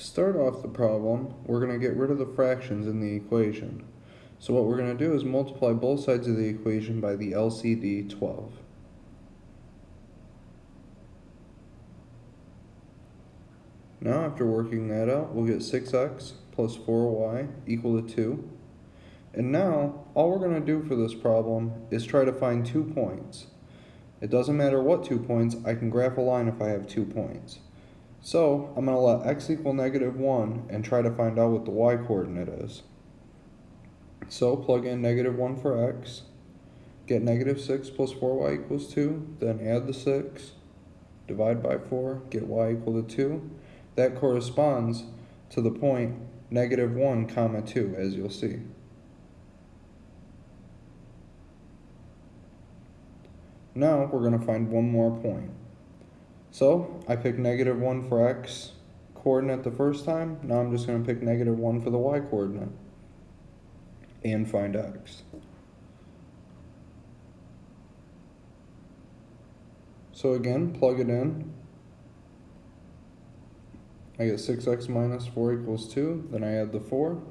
To start off the problem, we're going to get rid of the fractions in the equation. So what we're going to do is multiply both sides of the equation by the LCD 12. Now after working that out, we'll get 6x plus 4y equal to 2. And now, all we're going to do for this problem is try to find two points. It doesn't matter what two points, I can graph a line if I have two points. So, I'm going to let x equal negative 1 and try to find out what the y coordinate is. So, plug in negative 1 for x, get negative 6 plus 4y equals 2, then add the 6, divide by 4, get y equal to 2. That corresponds to the point negative 1 comma 2, as you'll see. Now we're going to find one more point. So I picked negative 1 for x coordinate the first time. Now I'm just going to pick negative 1 for the y coordinate and find x. So again, plug it in. I get 6x minus 4 equals 2. Then I add the 4.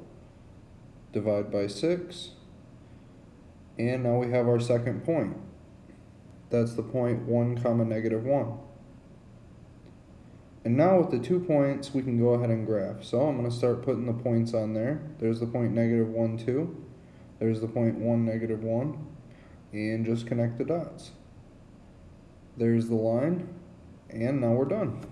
Divide by 6. And now we have our second point. That's the point 1 comma negative 1. And now with the two points, we can go ahead and graph. So I'm going to start putting the points on there. There's the point negative 1, 2. There's the point 1, negative 1. And just connect the dots. There's the line. And now we're done.